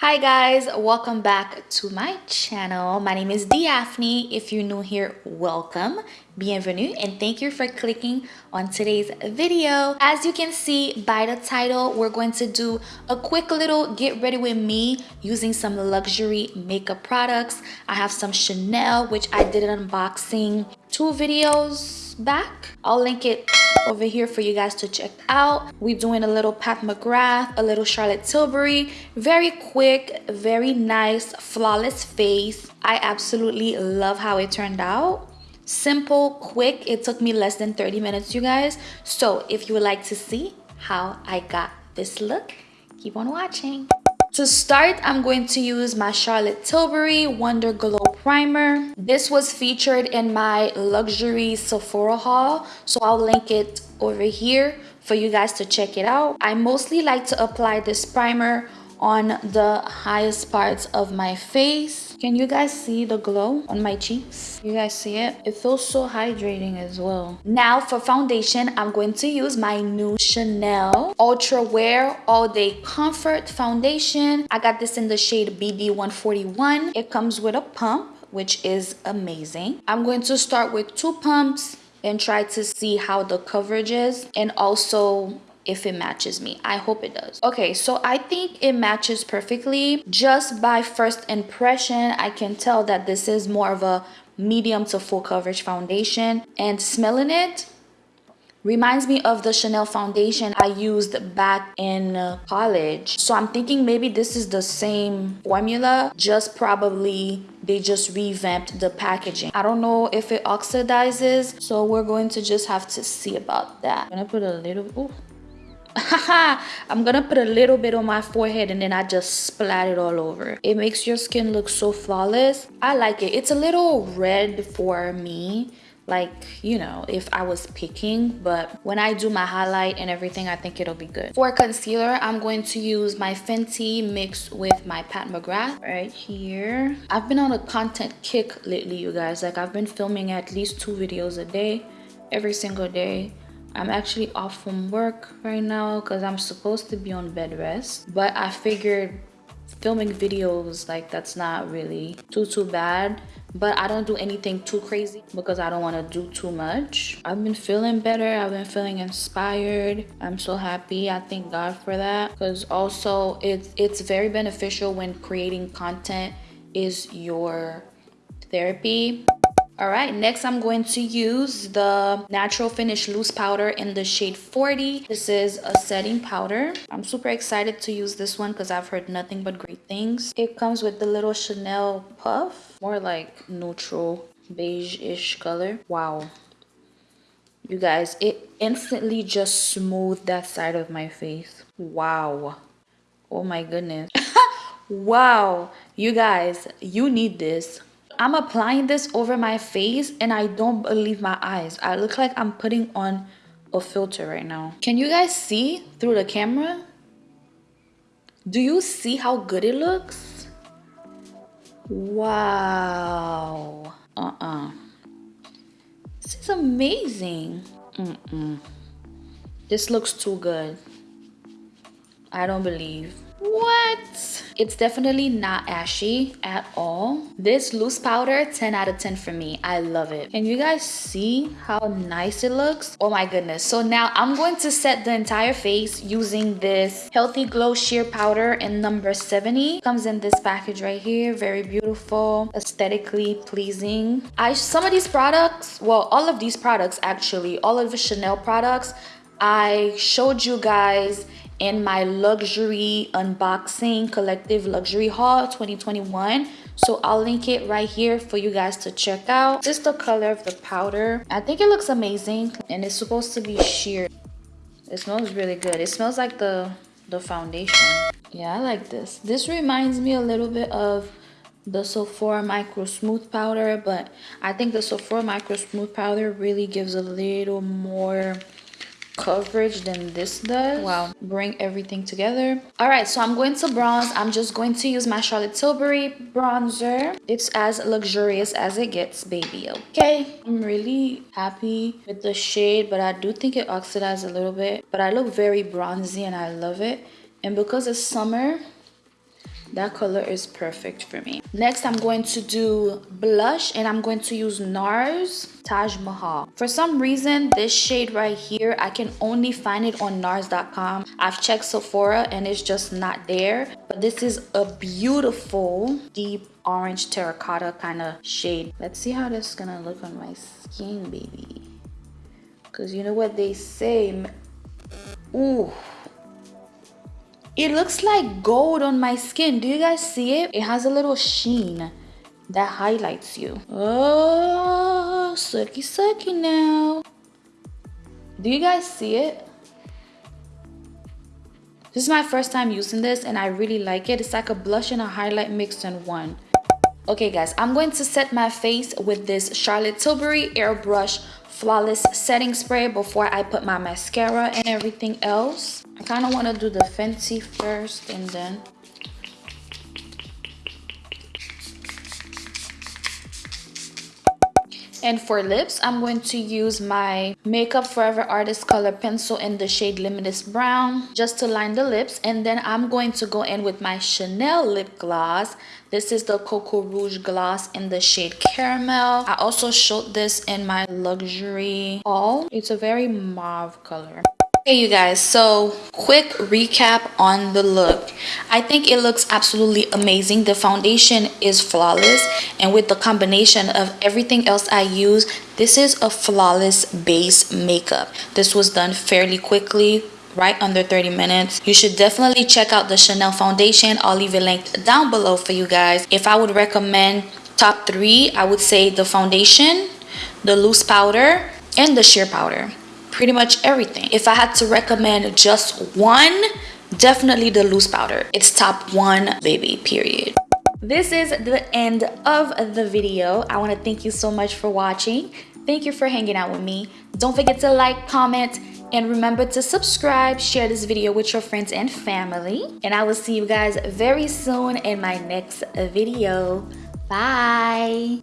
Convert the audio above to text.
Hi guys, welcome back to my channel. My name is Daphne. If you're new here, welcome, bienvenue, and thank you for clicking on today's video. As you can see by the title, we're going to do a quick little get ready with me using some luxury makeup products. I have some Chanel, which I did an unboxing two videos back. I'll link it over here for you guys to check out. We're doing a little Pat McGrath, a little Charlotte Tilbury. Very quick, very nice, flawless face. I absolutely love how it turned out. Simple, quick. It took me less than 30 minutes, you guys. So if you would like to see how I got this look, keep on watching. To start, I'm going to use my Charlotte Tilbury Wonder Glow Primer. This was featured in my luxury Sephora haul, so I'll link it over here for you guys to check it out. I mostly like to apply this primer on the highest parts of my face. Can you guys see the glow on my cheeks? You guys see it? It feels so hydrating as well. Now for foundation, I'm going to use my new Chanel Ultra Wear All Day Comfort Foundation. I got this in the shade BB141. It comes with a pump which is amazing. I'm going to start with two pumps and try to see how the coverage is and also if it matches me. I hope it does. Okay so i think it matches perfectly. Just by first impression i can tell that this is more of a medium to full coverage foundation. And smelling it reminds me of the chanel foundation i used back in uh, college. So i'm thinking maybe this is the same formula just probably they just revamped the packaging. I don't know if it oxidizes so we're going to just have to see about that. I'm gonna put a little ooh, I'm gonna put a little bit on my forehead and then I just splat it all over. It makes your skin look so flawless. I like it. It's a little red for me like you know if i was picking but when i do my highlight and everything i think it'll be good for concealer i'm going to use my fenty mixed with my pat mcgrath right here i've been on a content kick lately you guys like i've been filming at least two videos a day every single day I'm actually off from work right now because I'm supposed to be on bed rest. But I figured filming videos like that's not really too too bad. But i don't do anything too crazy because i don't want to do too much. I've been feeling better. I've been feeling inspired. I'm so happy. I thank god for that. Because also it's it's very beneficial when creating content is your therapy all right next i'm going to use the natural finish loose powder in the shade 40 this is a setting powder. I'm super excited to use this one because i've heard nothing but great things. It comes with the little chanel puff more like neutral beige-ish color. Wow. You guys it instantly just smoothed that side of my face. Wow. Oh my goodness. Wow. You guys you need this I'm applying this over my face and I don't believe my eyes. I look like I'm putting on a filter right now. Can you guys see through the camera? Do you see how good it looks? Wow. Uh-uh. This is amazing. Mm-mm. This looks too good. I don't believe. What? It's definitely not ashy at all. This loose powder, 10 out of 10 for me. I love it. Can you guys see how nice it looks? Oh my goodness. So now I'm going to set the entire face using this Healthy Glow Sheer Powder in number 70. Comes in this package right here. Very beautiful, aesthetically pleasing. I Some of these products, well, all of these products actually, all of the Chanel products, I showed you guys in my luxury unboxing collective luxury haul 2021 so i'll link it right here for you guys to check out. This is the color of the powder. I think it looks amazing and it's supposed to be sheer. It smells really good. It smells like the the foundation. Yeah i like this. This reminds me a little bit of the Sephora Micro Smooth Powder, but I think the Sephora Micro Smooth Powder really gives a little more coverage than this does. Wow. Bring everything together. All right so i'm going to bronze. I'm just going to use my charlotte tilbury bronzer. It's as luxurious as it gets baby okay? I'm really happy with the shade but i do think it oxidized a little bit. But i look very bronzy and i love it. And because it's summer that color is perfect for me. Next i'm going to do blush and i'm going to use nars taj mahal. For some reason this shade right here i can only find it on nars.com i've checked sephora and it's just not there but this is a beautiful deep orange terracotta kind of shade. Let's see how this is gonna look on my skin baby. Because you know what they say ooh it looks like gold on my skin. Do you guys see it? It has a little sheen that highlights you. Oh, sucky sucky now. Do you guys see it? This is my first time using this and I really like it. It's like a blush and a highlight mixed in one. Okay guys, I'm going to set my face with this Charlotte Tilbury Airbrush Flawless Setting Spray before I put my mascara and everything else. I kind of want to do the fancy first and then And for lips, I'm going to use my Makeup Forever Artist Color Pencil in the shade Limitless Brown just to line the lips. And then I'm going to go in with my Chanel lip gloss. This is the Coco Rouge gloss in the shade Caramel. I also showed this in my luxury haul. It's a very mauve color. Hey you guys, so quick recap on the look. I think it looks absolutely amazing. The foundation is flawless and with the combination of everything else I use, this is a flawless base makeup. This was done fairly quickly right under 30 minutes you should definitely check out the chanel foundation i'll leave it linked down below for you guys if i would recommend top three i would say the foundation the loose powder and the sheer powder pretty much everything. If I had to recommend just one, definitely the loose powder. It's top one, baby, period. This is the end of the video. I want to thank you so much for watching. Thank you for hanging out with me. Don't forget to like, comment, and remember to subscribe, share this video with your friends and family. And I will see you guys very soon in my next video. Bye.